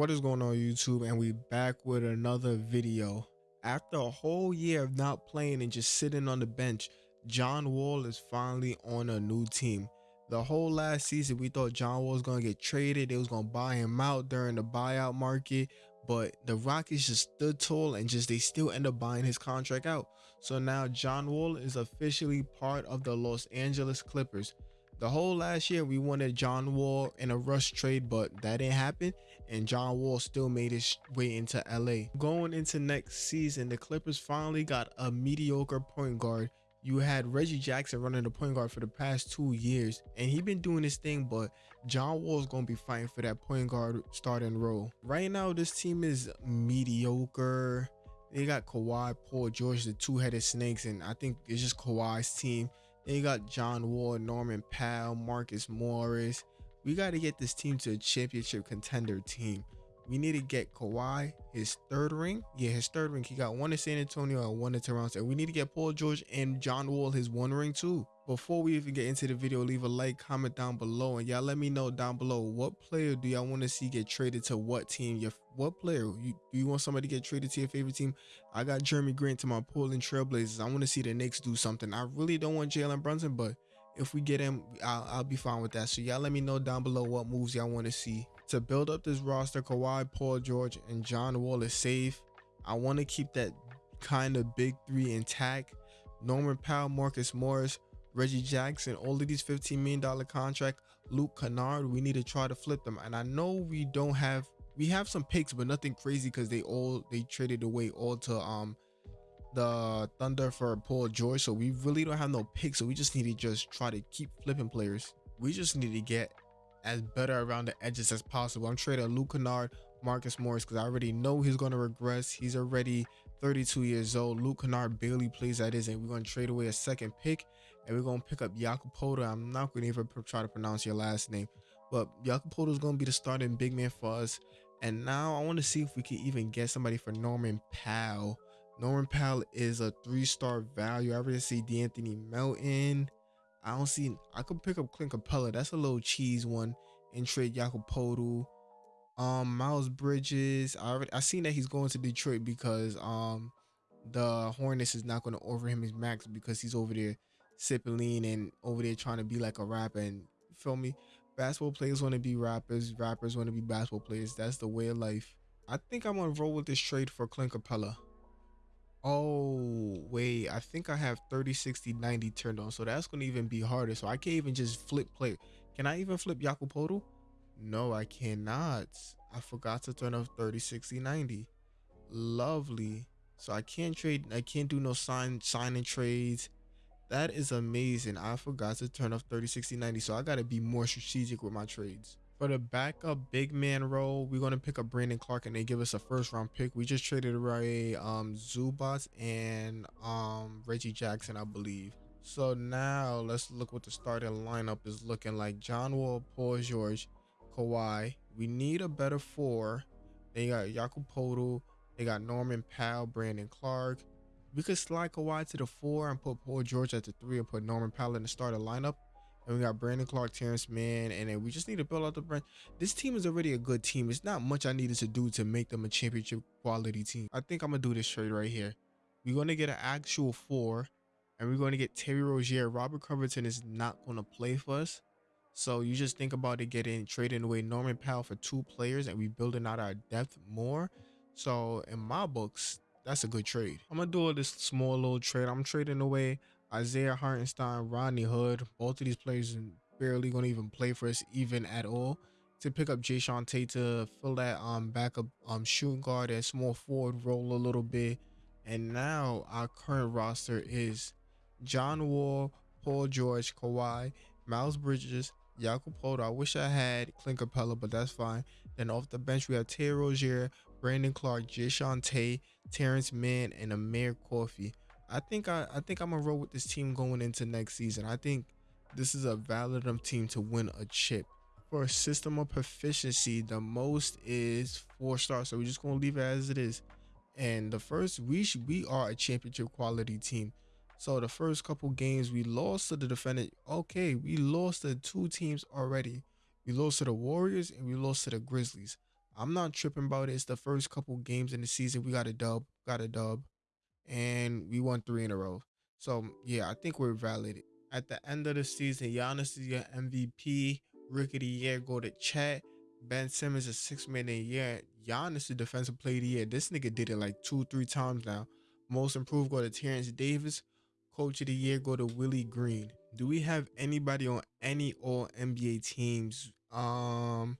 What is going on YouTube? And we back with another video. After a whole year of not playing and just sitting on the bench, John Wall is finally on a new team. The whole last season, we thought John Wall was going to get traded. They was going to buy him out during the buyout market. But the Rockets just stood tall and just they still end up buying his contract out. So now John Wall is officially part of the Los Angeles Clippers. The whole last year we wanted John Wall in a rush trade, but that didn't happen. And John Wall still made his way into LA. Going into next season, the Clippers finally got a mediocre point guard. You had Reggie Jackson running the point guard for the past two years, and he been doing his thing, but John Wall is gonna be fighting for that point guard starting role. Right now, this team is mediocre. They got Kawhi, Paul George, the two-headed snakes, and I think it's just Kawhi's team. They got John Wall, Norman Powell, Marcus Morris. We got to get this team to a championship contender team. We need to get Kawhi his third ring. Yeah, his third ring. He got one in San Antonio and one in Toronto. And we need to get Paul George and John Wall his one ring too. Before we even get into the video, leave a like, comment down below, and y'all let me know down below what player do y'all want to see get traded to what team. Your what player you do you want somebody to get traded to your favorite team? I got Jerami Grant to my Portland Trailblazers. I want to see the Knicks do something. I really don't want Jalen Brunson, but if we get him, I'll, I'll be fine with that. So y'all let me know down below what moves y'all want to see to build up this roster. Kawhi, Paul George, and John Wall is safe. I want to keep that kind of big three intact. Norman Powell, Marcus Morris Reggie Jackson, all of these $15 million contract, Luke Kennard, we need to try to flip them. And I know we don't have, we have some picks, but nothing crazy because they all, they traded away all to um the Thunder for Paul George. So we really don't have no picks. So we just need to just try to keep flipping players. We just need to get as better around the edges as possible. I'm trading Luke Kennard, Marcus Morris because I already know he's going to regress. He's already 32 years old. Luke Kennard barely plays at his and we're going to trade away a second pick and we're going to pick up Poeltl. I'm not going to even try to pronounce your last name, but Poeltl is going to be the starting big man for us. And now I want to see if we can even get somebody for Norman Powell. Norman Powell is a three-star value. I already see De'Anthony Melton. I don't see. I could pick up Clint Capela. That's a little cheese one. And trade Poeltl. Um, Miles Bridges. I already I seen that he's going to Detroit because um the Hornets is not going to offer him his max because he's over there sipping lean and over there trying to be like a rapper and feel me basketball players want to be rappers rappers want to be basketball players that's the way of life i think i'm gonna roll with this trade for clint capela oh wait i think i have 30 60 90 turned on so that's gonna even be harder so i can't even just flip play can i even flip Yakupoto? No i cannot i forgot to turn off 30 60 90 lovely so i can't trade i can't do no sign signing trades that is amazing. I forgot to turn off 30, 60, 90. So I got to be more strategic with my trades. For the backup big man role, we're going to pick up Brandon Clarke and they give us a first round pick. We just traded away um, Zubac and um, Reggie Jackson, I believe. So now let's look what the starting lineup is looking like. John Wall, Paul George, Kawhi. We need a better four. They got Jakob Poeltl. They got Norman Powell, Brandon Clarke. We could slide Kawhi to the four and put Paul George at the three and put Norman Powell in the starting lineup. And we got Brandon Clarke, Terance Mann, and then we just need to build out the brand. This team is already a good team. It's not much I needed to do to make them a championship quality team. I think I'm gonna do this trade right here. We're gonna get an actual four, and we're gonna get Terry Rozier. Robert Covington is not gonna play for us. So you just think about it getting trading away Norman Powell for two players and we building out our depth more. So in my books, that's a good trade. I'm gonna do this small little trade. I'm trading away Isaiah Hartenstein, Rodney Hood. Both of these players barely gonna even play for us even at all. To pick up Jae'Sean Tate to fill that um backup um shooting guard and small forward role a little bit. And now our current roster is John Wall, Paul George, Kawhi, Miles Bridges, Jakob Poeltl. I wish I had Clint Capela, but that's fine. Then off the bench, we have Terry Rozier, Brandon Clarke, Jae'Sean Tate, Terance Mann, and Amir Coffey. I think I, I think I'm gonna roll with this team going into next season. I think this is a valid team to win a chip. For a system of proficiency, the most is four stars. So we're just gonna leave it as it is. And the first we should, we are a championship quality team. So the first couple games we lost to the defendant. Okay, we lost to two teams already. We lost to the Warriors and we lost to the Grizzlies. I'm not tripping about it. It's the first couple games in the season. We got a dub, got a dub, and we won three in a row. So yeah, I think we're valid. At the end of the season, Giannis is your MVP. Rookie of the year go to Chet. Ben Simmons is six man the year. Giannis is defensive player of the year. This nigga did it like two, three times now. Most improved go to Terence Davis. Coach of the year go to Willie Green. Do we have anybody on any all NBA teams? Um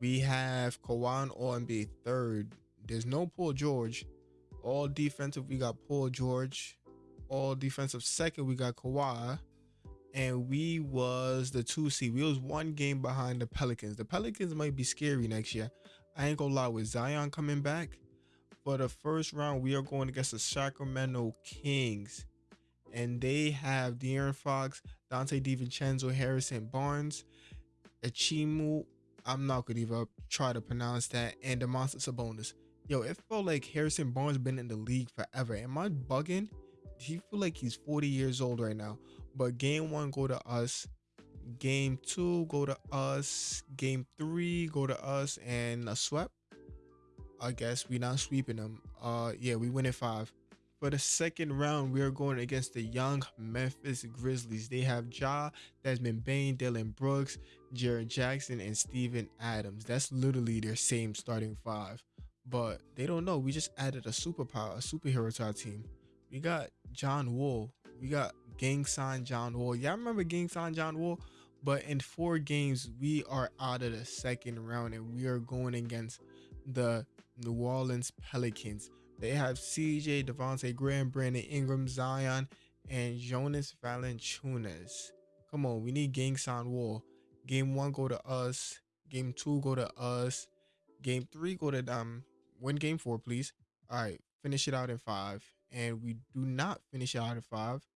we have Kawhi All NBA third. There's no Paul George. All defensive, we got Paul George. All defensive second, we got Kawhi. And we was the two seed. We was one game behind the Pelicans. The Pelicans might be scary next year. I ain't gonna lie, with Zion coming back, for the first round, we are going against the Sacramento Kings. And they have De'Aaron Fox, Donte DiVincenzo, Harrison Barnes, Achiumu I'm not gonna even try to pronounce that. And Domantas Sabonis. Yo, it felt like Harrison Barnes been in the league forever. Am I bugging? He feel like he's 40 years old right now. But game one go to us. Game two go to us. Game three go to us and a swept. I guess we not sweeping them. Uh yeah, we win it five. For the second round, we are going against the young Memphis Grizzlies. They have Ja, Desmond Bane, Dillon Brooks, Jaren Jackson, and Steven Adams. That's literally their same starting five. But they don't know. We just added a superpower, a superhero to our team. We got John Wall. We got gang sign John Wall. Y'all remember gang sign John Wall? But in four games, we are out of the second round and we are going against the New Orleans Pelicans. They have CJ, Devonte' Graham, Brandon Ingram, Zion, and Jonas Valanciunas. Come on, we need gang sign wall. Game one go to us. Game two go to us. Game three go to them. Win game four, please. All right, finish it out in five. And we do not finish it out in five.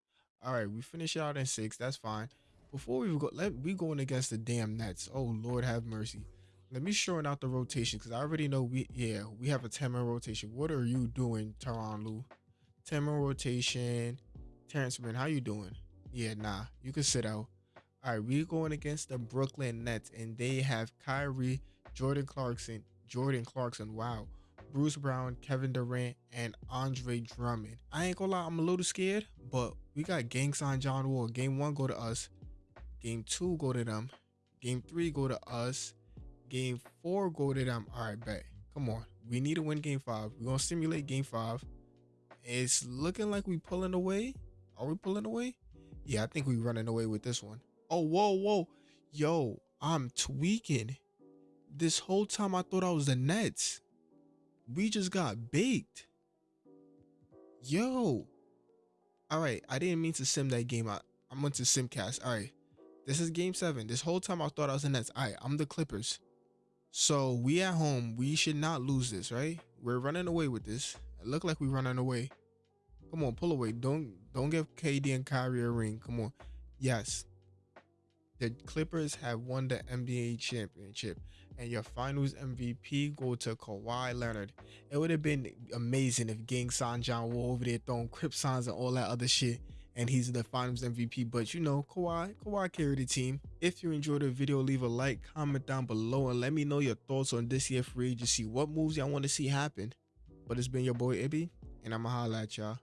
All right, we finish it out in six. That's fine. Before we go, let we going against the damn Nets. Oh Lord, have mercy. Let me shorten out the rotation because I already know we yeah we have a 10 man rotation. What are you doing, Tyronn Lue? 10 man rotation. Terance Mann, how you doing? Yeah, nah, you can sit out. All right, we're going against the Brooklyn Nets, and they have Kyrie, Jordan Clarkson, Jordan Clarkson. Wow. Bruce Brown, Kevin Durant, and Andre Drummond. I ain't gonna lie, I'm a little scared, but we got gang sign John Wall. Game one go to us. Game two go to them. Game three go to us. Game four, go to them. All right, bet. Come on. We need to win game five. We're to simulate game five. It's looking like we pulling away. Are we pulling away? Yeah, I think we're running away with this one. Oh, whoa, whoa. Yo, I'm tweaking. This whole time I thought I was the Nets. We just got baked. Yo. All right, I didn't mean to sim that game. I, I went to Simcast. All right. This is game seven. This whole time I thought I was the Nets. All right, I'm the Clippers. So we at home, we should not lose this, right? We're running away with this. It look like we're running away. Come on, pull away. Don't don't give KD and Kyrie a ring. Come on. Yes. The Clippers have won the NBA championship and your finals MVP go to Kawhi Leonard. It would have been amazing if Gang sign John Wall over there throwing Crip signs and all that other shit and he's the finals MVP. But you know, Kawhi, Kawhi carried the team. If you enjoyed the video, leave a like, comment down below, and let me know your thoughts on this year free agency. What moves y'all want to see happen? But it's been your boy Ibby, and I'ma holla at y'all.